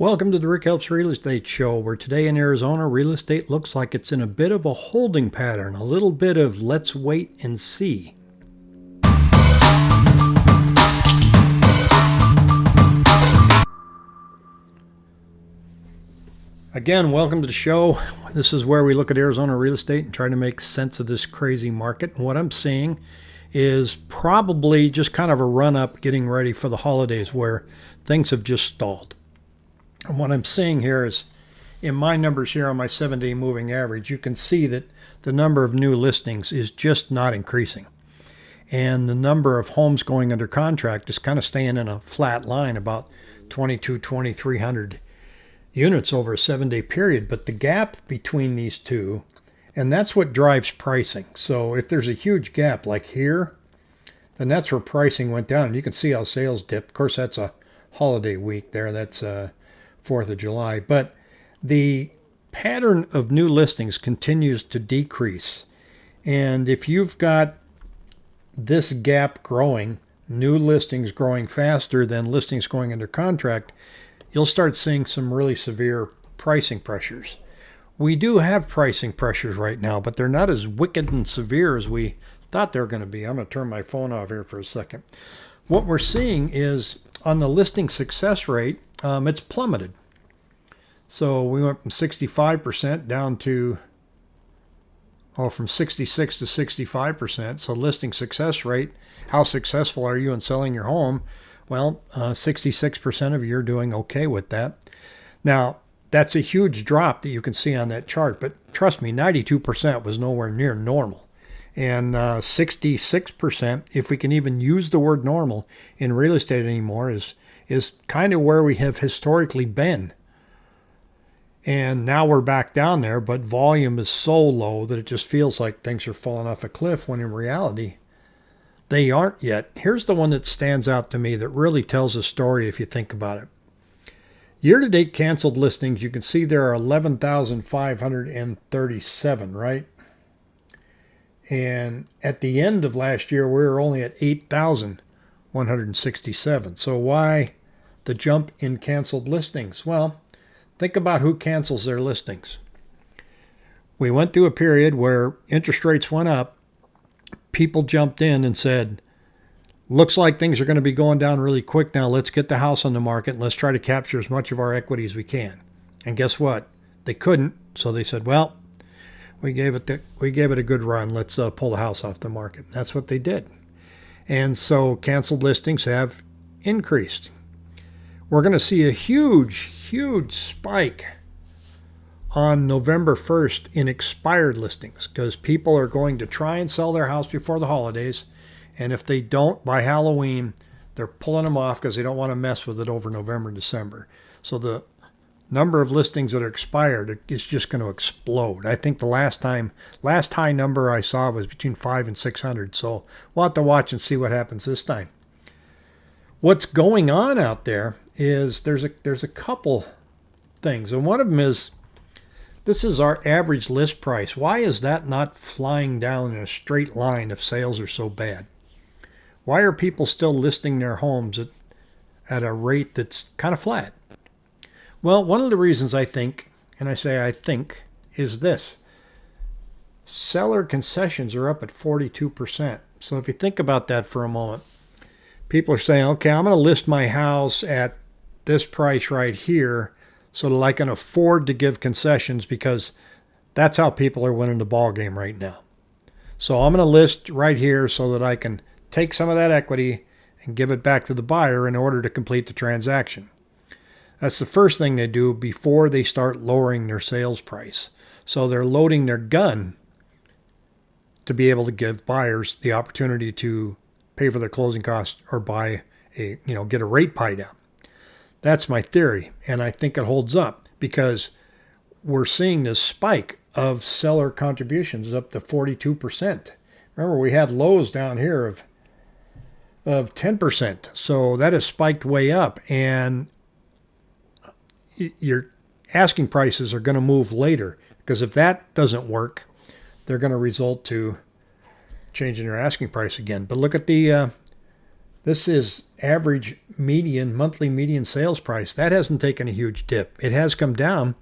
Welcome to the Rick Helps Real Estate Show, where today in Arizona, real estate looks like it's in a bit of a holding pattern, a little bit of let's wait and see. Again, welcome to the show. This is where we look at Arizona real estate and try to make sense of this crazy market. And what I'm seeing is probably just kind of a run up getting ready for the holidays where things have just stalled. And what I'm seeing here is in my numbers here on my seven day moving average, you can see that the number of new listings is just not increasing. And the number of homes going under contract is kind of staying in a flat line about 22, 2300 units over a seven day period. But the gap between these two, and that's what drives pricing. So if there's a huge gap like here, then that's where pricing went down. And you can see how sales dipped. Of course, that's a holiday week there. That's uh, 4th of July. But the pattern of new listings continues to decrease. And if you've got this gap growing, new listings growing faster than listings going under contract, you'll start seeing some really severe pricing pressures. We do have pricing pressures right now, but they're not as wicked and severe as we thought they were going to be. I'm going to turn my phone off here for a second. What we're seeing is on the listing success rate, um, it's plummeted. So we went from 65% down to, oh, from 66 to 65%. So listing success rate, how successful are you in selling your home? Well, uh, 66% of you are doing okay with that. Now, that's a huge drop that you can see on that chart, but trust me, 92% was nowhere near normal. And uh, 66%, if we can even use the word normal in real estate anymore, is is kind of where we have historically been. And now we're back down there, but volume is so low that it just feels like things are falling off a cliff when in reality, they aren't yet. Here's the one that stands out to me that really tells a story if you think about it. Year to date canceled listings, you can see there are 11,537, right? And at the end of last year, we were only at 8,167. So why the jump in canceled listings? Well, think about who cancels their listings. We went through a period where interest rates went up. People jumped in and said, looks like things are going to be going down really quick now. Let's get the house on the market and let's try to capture as much of our equity as we can. And guess what? They couldn't. So they said, well, we gave it the, we gave it a good run. Let's uh, pull the house off the market. That's what they did. And so canceled listings have increased we're going to see a huge, huge spike on November 1st in expired listings because people are going to try and sell their house before the holidays. And if they don't by Halloween, they're pulling them off because they don't want to mess with it over November and December. So the number of listings that are expired is just going to explode. I think the last time, last high number I saw was between five and 600. So we'll have to watch and see what happens this time. What's going on out there is there's a there's a couple things, and one of them is this is our average list price. Why is that not flying down in a straight line if sales are so bad? Why are people still listing their homes at at a rate that's kind of flat? Well, one of the reasons I think, and I say I think, is this. Seller concessions are up at 42%. So if you think about that for a moment, people are saying, okay, I'm going to list my house at this price right here so that I can afford to give concessions because that's how people are winning the ball game right now. So I'm going to list right here so that I can take some of that equity and give it back to the buyer in order to complete the transaction. That's the first thing they do before they start lowering their sales price. So they're loading their gun to be able to give buyers the opportunity to pay for their closing costs or buy a, you know, get a rate buy down. That's my theory, and I think it holds up because we're seeing this spike of seller contributions up to 42%. Remember, we had lows down here of of 10%. So that has spiked way up, and your asking prices are going to move later because if that doesn't work, they're going to result to changing your asking price again. But look at the uh, This is average median, monthly median sales price. That hasn't taken a huge dip. It has come down,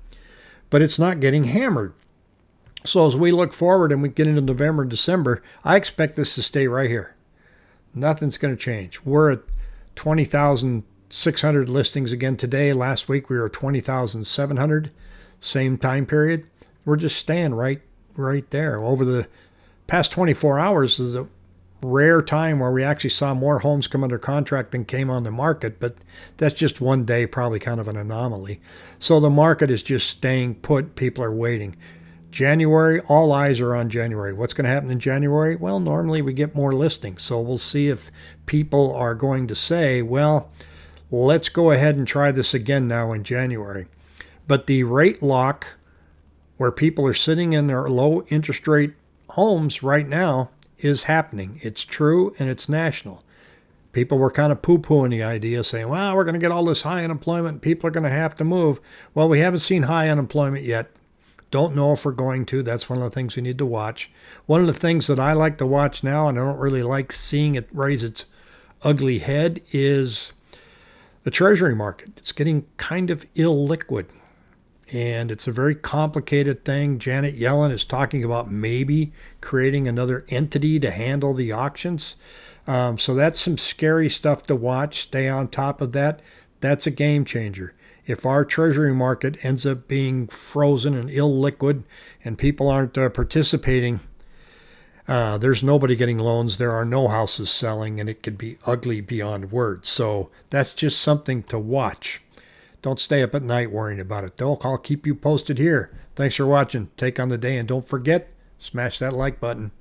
but it's not getting hammered. So as we look forward and we get into November and December, I expect this to stay right here. Nothing's going to change. We're at 20,600 listings again today. Last week we were 20,700, same time period. We're just staying right right there. Over the past 24 hours is a rare time where we actually saw more homes come under contract than came on the market, but that's just one day, probably kind of an anomaly. So the market is just staying put. People are waiting. January, all eyes are on January. What's going to happen in January? Well, normally we get more listings. So we'll see if people are going to say, well, let's go ahead and try this again now in January. But the rate lock, where people are sitting in their low interest rate homes right now, is happening. It's true and it's national. People were kind of poo pooing the idea, saying, well, we're going to get all this high unemployment. People are going to have to move. Well, we haven't seen high unemployment yet. Don't know if we're going to. That's one of the things we need to watch. One of the things that I like to watch now, and I don't really like seeing it raise its ugly head, is the Treasury market. It's getting kind of illiquid. And it's a very complicated thing. Janet Yellen is talking about maybe creating another entity to handle the auctions. Um, so that's some scary stuff to watch. Stay on top of that. That's a game changer if our treasury market ends up being frozen and illiquid and people aren't uh, participating, uh, there's nobody getting loans. There are no houses selling, and it could be ugly beyond words. So that's just something to watch. Don't stay up at night worrying about it, though. I'll keep you posted here. Thanks for watching. Take on the day, and don't forget, smash that like button.